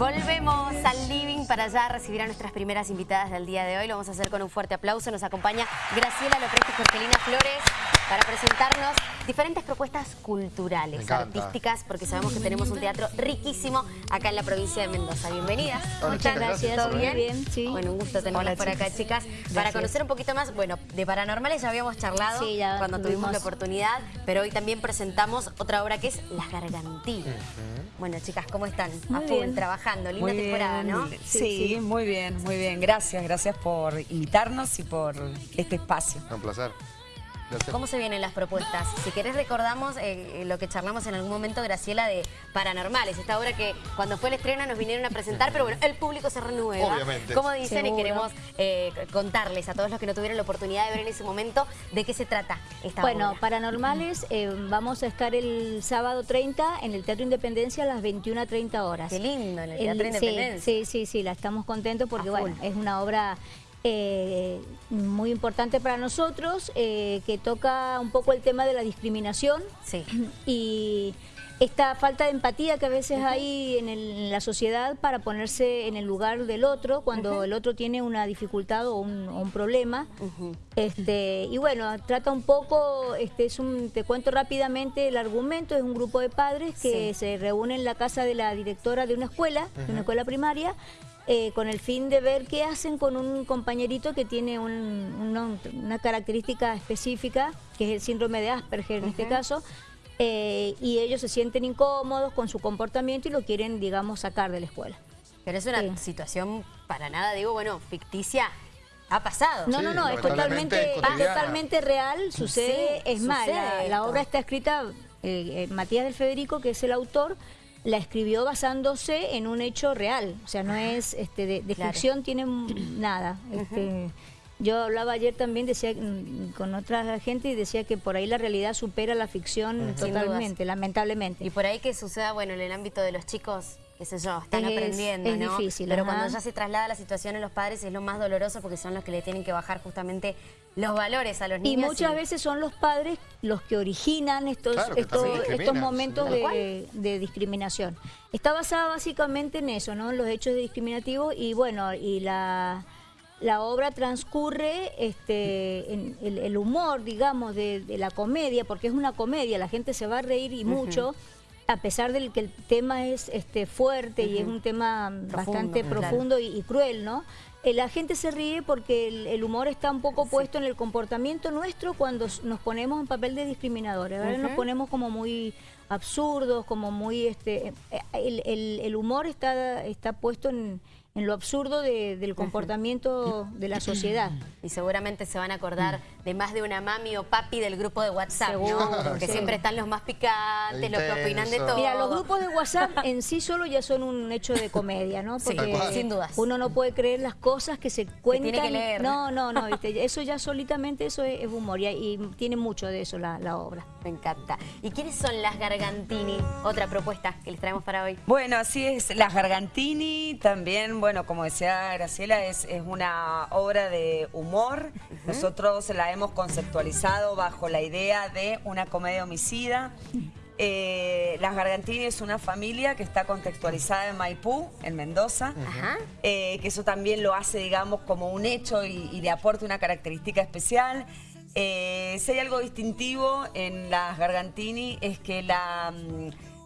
Volvemos al living para ya recibir a nuestras primeras invitadas del día de hoy. Lo vamos a hacer con un fuerte aplauso. Nos acompaña Graciela Lopresti y Jorgelina Flores para presentarnos diferentes propuestas culturales, artísticas, porque sabemos que tenemos un teatro riquísimo acá en la provincia de Mendoza. Bienvenidas. Muchas gracias. ¿Todo bien? bien sí. Bueno, un gusto tenerlas por acá, chicas. Para conocer un poquito más, bueno, de Paranormales ya habíamos charlado cuando tuvimos la oportunidad, pero hoy también presentamos otra obra que es Las Gargantinas. Bueno, chicas, ¿cómo están? a full, trabajando. Linda temporada, ¿no? Sí, muy bien, muy bien. Gracias, gracias por invitarnos y por este espacio. Un placer. ¿Cómo se vienen las propuestas? Si querés recordamos eh, lo que charlamos en algún momento, Graciela, de Paranormales. Esta obra que cuando fue el estreno nos vinieron a presentar, pero bueno, el público se renueva. Obviamente. Como dicen, y queremos eh, contarles a todos los que no tuvieron la oportunidad de ver en ese momento de qué se trata esta bueno, obra. Bueno, Paranormales, eh, vamos a estar el sábado 30 en el Teatro Independencia a las 21 a 30 horas. Qué lindo, en el Teatro Independencia. Sí, sí, sí, la estamos contentos porque, bueno, es una obra eh, muy importante para nosotros, eh, que toca un poco el tema de la discriminación sí. y esta falta de empatía que a veces hay en, la sociedad para ponerse en el lugar del otro cuando el otro tiene una dificultad o un, problema. este Y bueno, trata un poco, este es un, te cuento rápidamente el argumento, es un grupo de padres que se reúnen en la casa de la directora de una escuela, de una escuela primaria, eh, con el fin de ver qué hacen con un compañerito que tiene una característica específica, que es el síndrome de Asperger en este caso, eh, y ellos se sienten incómodos con su comportamiento y lo quieren, digamos, sacar de la escuela. Pero es una situación para nada, digo, bueno, ficticia, ha pasado. No, no, no, es totalmente, totalmente real, sucede, es más, la, obra está escrita, eh, Matías del Federico, que es el autor, la escribió basándose en un hecho real, o sea, no es este, de, ficción, tiene nada. Este, yo hablaba ayer también decía mm, con otra gente y decía que por ahí la realidad supera la ficción totalmente, lamentablemente. Y por ahí que suceda, bueno, en el ámbito de los chicos, qué sé yo, están aprendiendo, es difícil. Pero cuando ya se traslada la situación en los padres es lo más doloroso porque son los que le tienen que bajar justamente los valores a los niños. Y muchas veces son los padres los que originan estos, estos, estos, momentos de, de, discriminación. Está basada básicamente en eso, ¿no? En los hechos discriminativos y bueno, y la la obra transcurre este, en el, humor, digamos, de, la comedia, porque es una comedia, la gente se va a reír y mucho, a pesar de que el tema es este, fuerte y es un tema bastante profundo y, cruel, ¿no? Eh, la gente se ríe porque el, humor está un poco puesto en el comportamiento nuestro cuando nos ponemos en papel de discriminadores, ¿verdad? Nos ponemos como muy absurdos, como muy... este eh, el, el humor está, está puesto en en lo absurdo del comportamiento de la sociedad. Y seguramente se van a acordar de más de una mami o papi del grupo de WhatsApp, ¿no? Porque siempre están los más picantes, los que opinan de todo. Mira, los grupos de WhatsApp en sí solo ya son un hecho de comedia, ¿no? Porque sin dudas. uno no puede creer las cosas que se cuentan. tiene que leer. No, no, no, eso ya solitamente eso es, humor y, tiene mucho de eso la, la obra. Me encanta. ¿Y quiénes son las Gargantini? Otra propuesta que les traemos para hoy. Bueno, así es, las Gargantini también bueno, como decía Graciela, es, una obra de humor. Nosotros la hemos conceptualizado bajo la idea de una comedia homicida. Eh, Las Gargantini es una familia que está contextualizada en Maipú, en Mendoza, eh, que eso también lo hace, digamos, como un hecho y, le aporta una característica especial. Eh, si hay algo distintivo en Las Gargantini es que la...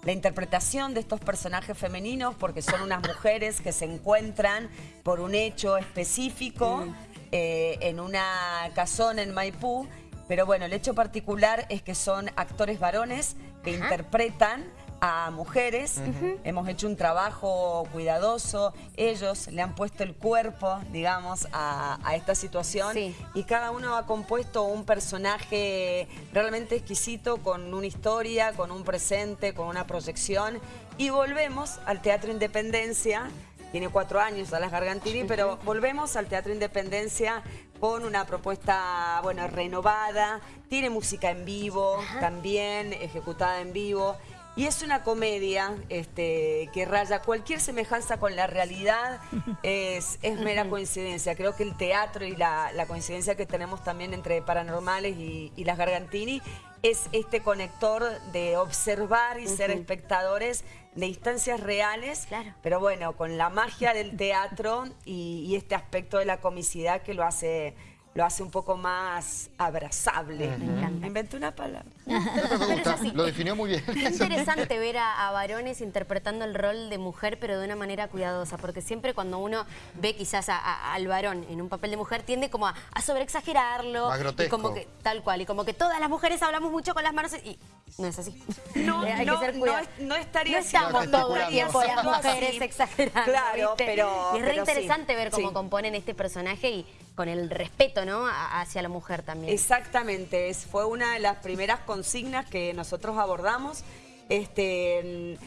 Mm, la interpretación de estos personajes femeninos porque son unas mujeres que se encuentran por un hecho específico eh, en una casona en Maipú, pero bueno, el hecho particular es que son actores varones que interpretan a mujeres. Hemos hecho un trabajo cuidadoso. Ellos le han puesto el cuerpo, digamos, a, esta situación. Y cada uno ha compuesto un personaje realmente exquisito con una historia, con un presente, con una proyección. Y volvemos al Teatro Independencia tiene cuatro años a las Gargantini, pero volvemos al Teatro Independencia con una propuesta, bueno, renovada, tiene música en vivo también, ejecutada en vivo, Y es una comedia este, que raya cualquier semejanza con la realidad, es, es mera coincidencia. Creo que el teatro y la, coincidencia que tenemos también entre Paranormales y, las Gargantini es este conector de observar y ser espectadores de instancias reales, pero bueno, con la magia del teatro y, y este aspecto de la comicidad que lo hace lo hace un poco más abrazable. Me encanta. Inventé una palabra. lo definió muy bien. Es interesante ver a, varones interpretando el rol de mujer, pero de una manera cuidadosa, porque siempre cuando uno ve quizás al varón en un papel de mujer, tiende como a, sobreexagerarlo. Más grotesco. Y como que, tal cual, y como que todas las mujeres hablamos mucho con las manos y no es así. No, Hay no, que ser no, no, estaría no estamos todo el tiempo las mujeres exagerando. Claro, pero... Y es re interesante ver cómo componen este personaje y con el respeto ¿no? hacia la mujer también. Exactamente, es, fue una de las primeras consignas que nosotros abordamos. Este,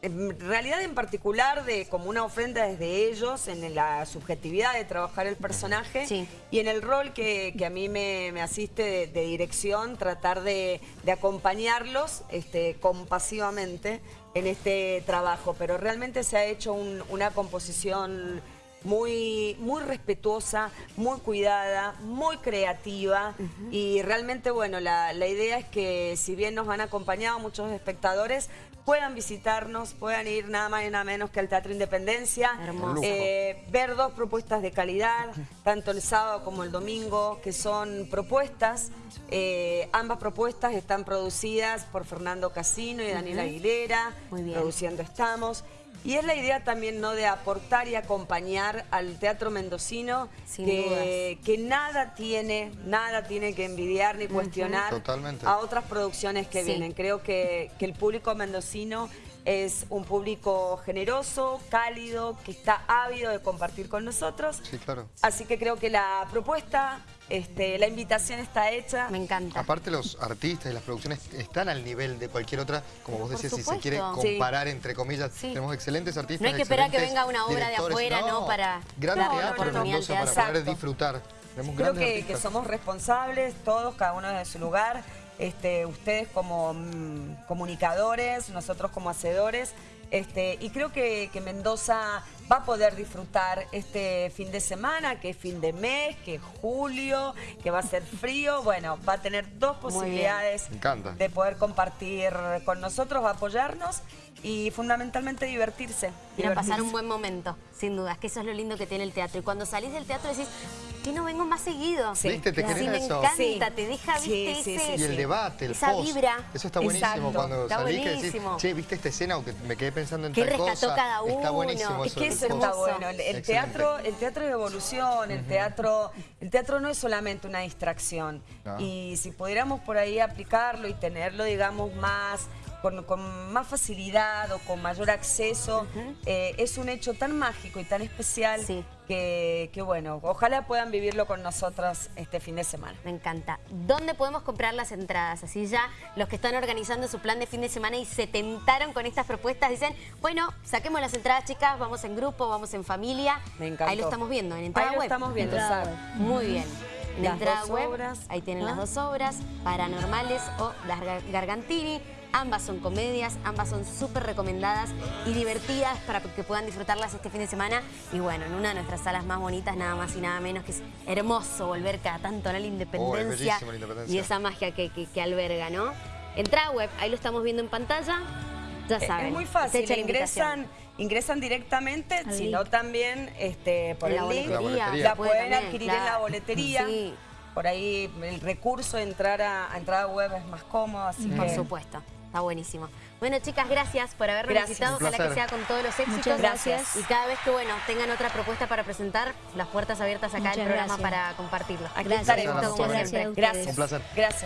en realidad en particular de como una ofrenda desde ellos en la subjetividad de trabajar el personaje y en el rol que, a mí me, asiste de, dirección tratar de, acompañarlos este, compasivamente en este trabajo pero realmente se ha hecho una composición muy, muy respetuosa, muy cuidada, muy creativa. Y realmente, bueno, la, idea es que si bien nos han acompañado muchos espectadores, puedan visitarnos, puedan ir nada más y nada menos que al Teatro Independencia, eh, ver dos propuestas de calidad, tanto el sábado como el domingo, que son propuestas, eh, ambas propuestas están producidas por Fernando Casino y Daniel Aguilera, produciendo estamos. Y es la idea también ¿no? de aportar y acompañar al teatro mendocino que, que, nada tiene, nada tiene que envidiar ni cuestionar a otras producciones que vienen. Creo que, que el público mendocino es un público generoso, cálido, que está ávido de compartir con nosotros. Sí, claro. Así que creo que la propuesta, este, la invitación está hecha. Me encanta. Aparte los artistas y las producciones están al nivel de cualquier otra, como vos decías, si se quiere comparar entre comillas, tenemos excelentes artistas, No hay que esperar que venga una obra de afuera, ¿no? Para gran teatro para poder disfrutar. Creo que, que somos responsables, todos, cada uno de su lugar. Este, ustedes como mm, comunicadores, nosotros como hacedores, este, y creo que, Mendoza va a poder disfrutar este fin de semana, que es fin de mes, que es julio, que va a ser frío. Bueno, va a tener dos posibilidades de poder compartir con nosotros, apoyarnos y fundamentalmente divertirse. Y a pasar un buen momento, sin dudas, que eso es lo lindo que tiene el teatro. Y cuando salís del teatro decís, ¿qué no vengo más seguido? Sí. ¿Viste? ¿Te sí, me encanta, te deja, viste, ese, Y el debate, el esa vibra. Eso está buenísimo cuando salís que decís, che, ¿viste esta escena? O que me quedé pensando en ¿Qué tal rescató cada uno? Está buenísimo Es que eso está bueno. El, teatro, el teatro es evolución, el, teatro, el teatro no es solamente una distracción. Y si pudiéramos por ahí aplicarlo y tenerlo, digamos, más con, más facilidad o con mayor acceso. Eh, es un hecho tan mágico y tan especial que, bueno, ojalá puedan vivirlo con nosotros este fin de semana. Me encanta. ¿Dónde podemos comprar las entradas? Así ya los que están organizando su plan de fin de semana y se tentaron con estas propuestas dicen, bueno, saquemos las entradas chicas, vamos en grupo, vamos en familia. Me encanta. Ahí lo estamos viendo, en entrada Ahí lo estamos viendo, Muy bien. En entrada web, obras. ahí tienen las dos obras, Paranormales o Las Gargantini. Ambas son comedias, ambas son súper recomendadas y divertidas para que puedan disfrutarlas este fin de semana. Y bueno, en una de nuestras salas más bonitas, nada más y nada menos, que es hermoso volver cada tanto a la independencia, y esa magia que, alberga, ¿no? Entrada web, ahí lo estamos viendo en pantalla. Ya saben. Es muy fácil, ingresan, ingresan directamente, sino también este, por el link. La, pueden adquirir en la boletería. Por ahí el recurso de entrar a, entrada web es más cómodo, así Por supuesto. Está buenísimo. Bueno, chicas, gracias por habernos visitado. Ojalá que sea con todos los éxitos. Muchas gracias. Y cada vez que, bueno, tengan otra propuesta para presentar, las puertas abiertas acá del programa para compartirlo. Aquí estaremos. Gracias. Un placer. Gracias.